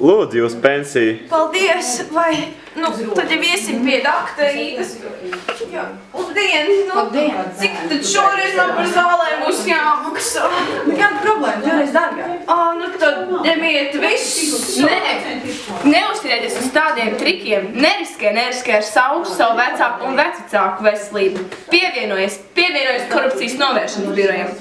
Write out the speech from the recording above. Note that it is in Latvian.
Lūdzu, jūs pensiju. Paldies, vai, nu, tad jau iesim pie daktarītes. Jā, labdien, nu, Labdien. cik tad šoreiz man par zālēm būs jāmaksā? Kāda problēma? Divreiz dārgāk. Ā, nu tad ņemiet visu. Nē, neuzticieties uz tādiem trikiem. Neriskē, neriskē ar savu, savu vecāku un vecāku veselību. Pievienojies, pievienojies korupcijas novēršanas birojam.